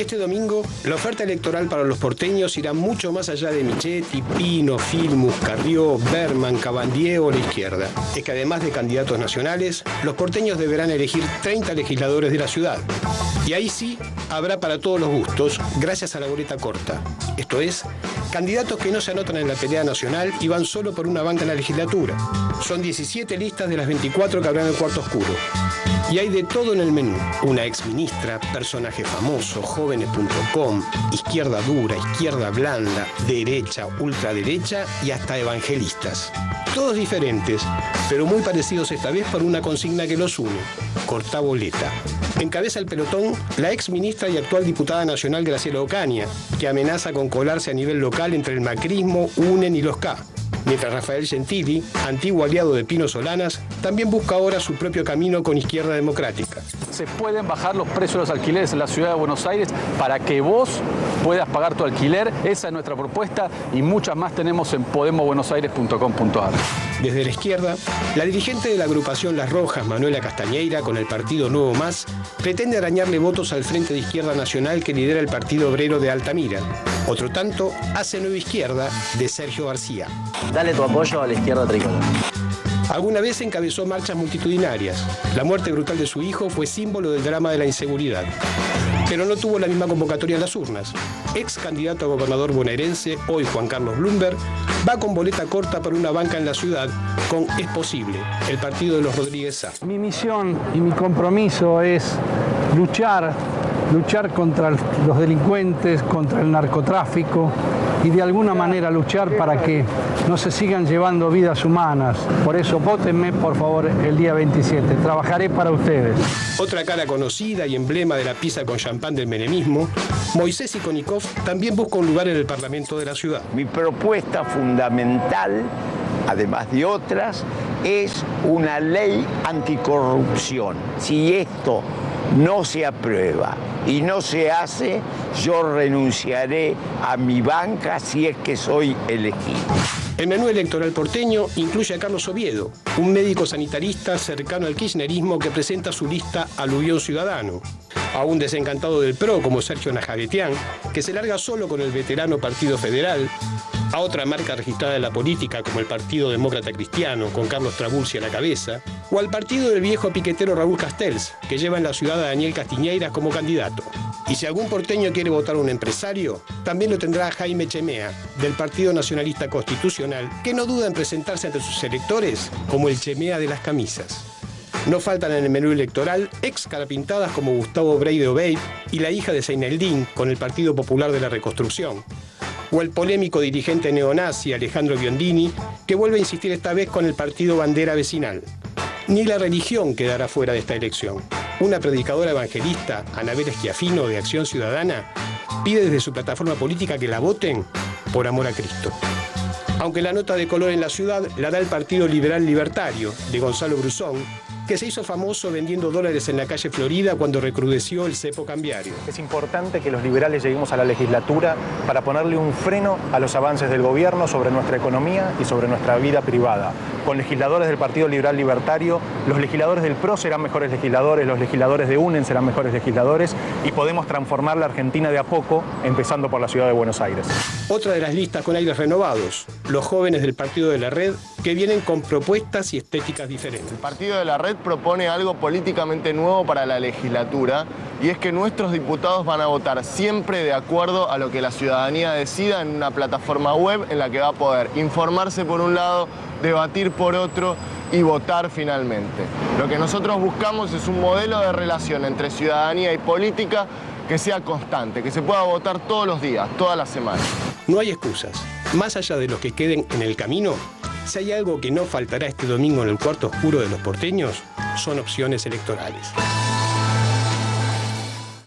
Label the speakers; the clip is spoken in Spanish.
Speaker 1: Este domingo, la oferta electoral para los porteños irá mucho más allá de Michetti, Pino, Filmus, Carrió, Berman, Cabandier o la izquierda. Es que además de candidatos nacionales, los porteños deberán elegir 30 legisladores de la ciudad. Y ahí sí, habrá para todos los gustos, gracias a la boleta corta. Esto es, candidatos que no se anotan en la pelea nacional y van solo por una banca en la legislatura. Son 17 listas de las 24 que habrá en el cuarto oscuro. Y hay de todo en el menú. Una exministra, personaje famoso, jóvenes.com, izquierda dura, izquierda blanda, derecha, ultraderecha y hasta evangelistas. Todos diferentes, pero muy parecidos esta vez por una consigna que los une. Corta boleta. Encabeza el pelotón la ex ministra y actual diputada nacional Graciela Ocaña, que amenaza con colarse a nivel local entre el macrismo, UNEN y los K mientras Rafael Gentili, antiguo aliado de Pino Solanas, también busca ahora su propio camino con Izquierda Democrática.
Speaker 2: Se pueden bajar los precios de los alquileres en la ciudad de Buenos Aires para que vos puedas pagar tu alquiler. Esa es nuestra propuesta y muchas más tenemos en podemosbuenosaires.com.ar.
Speaker 1: Desde la izquierda, la dirigente de la agrupación Las Rojas, Manuela Castañeira, con el partido Nuevo Más, pretende arañarle votos al Frente de Izquierda Nacional que lidera el Partido Obrero de Altamira. Otro tanto hace Nueva Izquierda de Sergio García.
Speaker 3: Dale tu apoyo a la izquierda tricolor.
Speaker 1: Alguna vez encabezó marchas multitudinarias. La muerte brutal de su hijo fue símbolo del drama de la inseguridad. Pero no tuvo la misma convocatoria en las urnas. Ex candidato a gobernador bonaerense, hoy Juan Carlos Bloomberg, va con boleta corta para una banca en la ciudad con Es Posible, el partido de los Rodríguez Sá.
Speaker 4: Mi misión y mi compromiso es luchar, luchar contra los delincuentes, contra el narcotráfico, y de alguna manera luchar para que no se sigan llevando vidas humanas. Por eso votenme por favor el día 27. Trabajaré para ustedes.
Speaker 1: Otra cara conocida y emblema de la pizza con champán del menemismo, Moisés Ikonikov también busca un lugar en el Parlamento de la ciudad.
Speaker 5: Mi propuesta fundamental, además de otras, es una ley anticorrupción. Si esto no se aprueba y no se hace, yo renunciaré a mi banca si es que soy elegido.
Speaker 1: El menú electoral porteño incluye a Carlos Oviedo, un médico sanitarista cercano al kirchnerismo que presenta su lista Aluvión Ciudadano. A un desencantado del PRO como Sergio Najavetián, que se larga solo con el veterano Partido Federal, a otra marca registrada en la política como el Partido Demócrata Cristiano, con Carlos Trabulsi a la cabeza, o al partido del viejo piquetero Raúl Castells, que lleva en la ciudad a Daniel Castiñeiras como candidato. Y si algún porteño quiere votar a un empresario, también lo tendrá Jaime Chemea, del Partido Nacionalista Constitucional, que no duda en presentarse ante sus electores como el Chemea de las camisas. No faltan en el menú electoral ex carapintadas como Gustavo Brey de Obey y la hija de Seineldín con el Partido Popular de la Reconstrucción, o el polémico dirigente neonazi Alejandro Biondini, que vuelve a insistir esta vez con el partido bandera vecinal. Ni la religión quedará fuera de esta elección. Una predicadora evangelista, Anabel Esquiafino, de Acción Ciudadana, pide desde su plataforma política que la voten por amor a Cristo. Aunque la nota de color en la ciudad la da el Partido Liberal Libertario, de Gonzalo Brusón, que se hizo famoso vendiendo dólares en la calle Florida cuando recrudeció el cepo cambiario.
Speaker 6: Es importante que los liberales lleguemos a la legislatura para ponerle un freno a los avances del gobierno sobre nuestra economía y sobre nuestra vida privada. Con legisladores del Partido Liberal Libertario, los legisladores del PRO serán mejores legisladores, los legisladores de UNEN serán mejores legisladores y podemos transformar la Argentina de a poco, empezando por la ciudad de Buenos Aires.
Speaker 1: Otra de las listas con aires renovados, los jóvenes del Partido de la Red, que vienen con propuestas y estéticas diferentes.
Speaker 7: El Partido de la Red propone algo políticamente nuevo para la legislatura y es que nuestros diputados van a votar siempre de acuerdo a lo que la ciudadanía decida en una plataforma web en la que va a poder informarse por un lado, debatir por otro y votar finalmente. Lo que nosotros buscamos es un modelo de relación entre ciudadanía y política que sea constante, que se pueda votar todos los días, todas las semanas.
Speaker 1: No hay excusas. Más allá de los que queden en el camino, si hay algo que no faltará este domingo en el cuarto oscuro de los porteños, son opciones electorales.